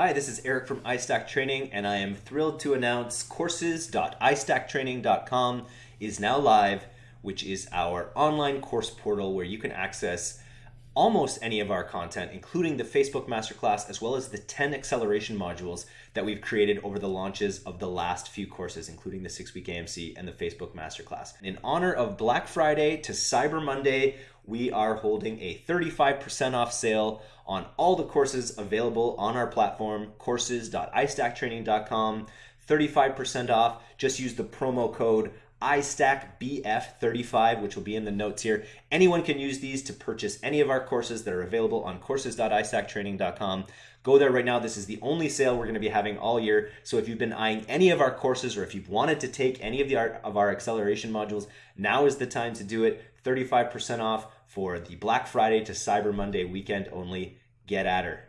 Hi, this is Eric from iStack Training, and I am thrilled to announce courses.istacktraining.com is now live, which is our online course portal where you can access almost any of our content, including the Facebook Masterclass, as well as the 10 acceleration modules that we've created over the launches of the last few courses, including the six week AMC and the Facebook Masterclass. In honor of Black Friday to Cyber Monday, we are holding a 35% off sale on all the courses available on our platform, courses.istacktraining.com. 35% off. Just use the promo code iStackBF35, which will be in the notes here. Anyone can use these to purchase any of our courses that are available on courses.istacktraining.com. Go there right now. This is the only sale we're going to be having all year. So if you've been eyeing any of our courses or if you've wanted to take any of the art of our acceleration modules, now is the time to do it. 35% off for the Black Friday to Cyber Monday weekend only. Get at her.